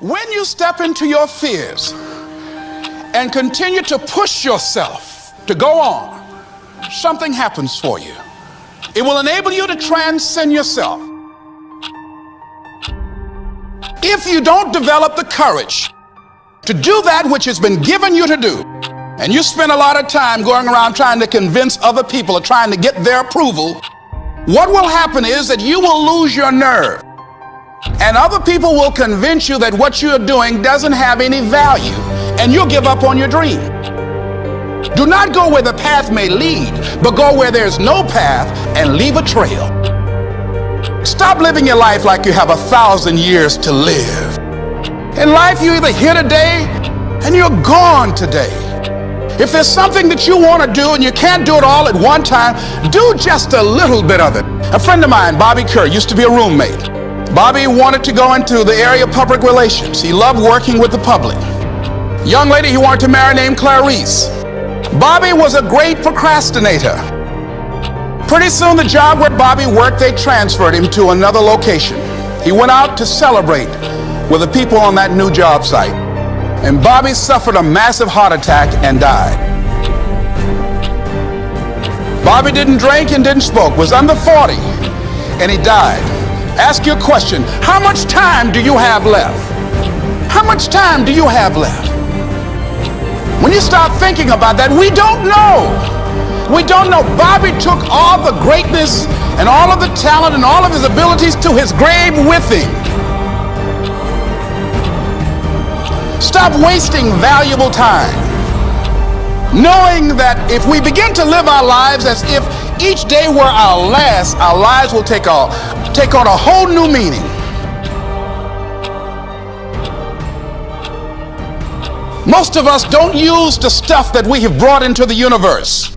When you step into your fears and continue to push yourself to go on, something happens for you. It will enable you to transcend yourself. If you don't develop the courage to do that which has been given you to do, and you spend a lot of time going around trying to convince other people or trying to get their approval, what will happen is that you will lose your nerve. And other people will convince you that what you're doing doesn't have any value, and you'll give up on your dream. Do not go where the path may lead, but go where there's no path and leave a trail. Stop living your life like you have a thousand years to live. In life, you're either here today and you're gone today. If there's something that you want to do and you can't do it all at one time, do just a little bit of it. A friend of mine, Bobby Kerr, used to be a roommate. Bobby wanted to go into the area of public relations. He loved working with the public. Young lady he wanted to marry named Clarice. Bobby was a great procrastinator. Pretty soon the job where Bobby worked, they transferred him to another location. He went out to celebrate with the people on that new job site. And Bobby suffered a massive heart attack and died. Bobby didn't drink and didn't smoke, was under 40, and he died. Ask your question, how much time do you have left? How much time do you have left? When you start thinking about that, we don't know. We don't know. Bobby took all the greatness and all of the talent and all of his abilities to his grave with him. Stop wasting valuable time. Knowing that if we begin to live our lives as if each day were our last, our lives will take, a, take on a whole new meaning. Most of us don't use the stuff that we have brought into the universe.